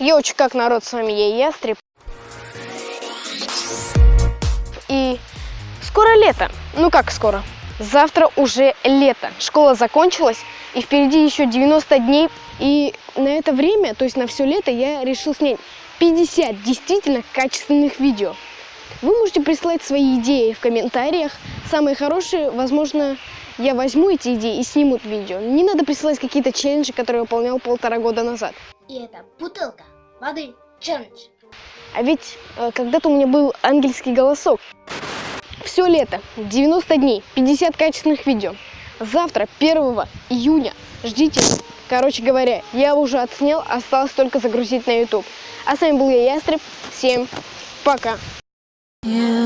Йоуч, как народ, с вами я, Ястреб. И скоро лето. Ну как скоро? Завтра уже лето. Школа закончилась, и впереди еще 90 дней. И на это время, то есть на все лето, я решил снять 50 действительно качественных видео. Вы можете присылать свои идеи в комментариях. Самые хорошие, возможно, я возьму эти идеи и сниму видео. Не надо присылать какие-то челленджи, которые я выполнял полтора года назад. И это бутылка воды челлендж. А ведь э, когда-то у меня был ангельский голосок. Все лето, 90 дней, 50 качественных видео. Завтра, 1 июня, ждите. Короче говоря, я уже отснял, осталось только загрузить на YouTube. А с вами был я, Ястреб. Всем пока. You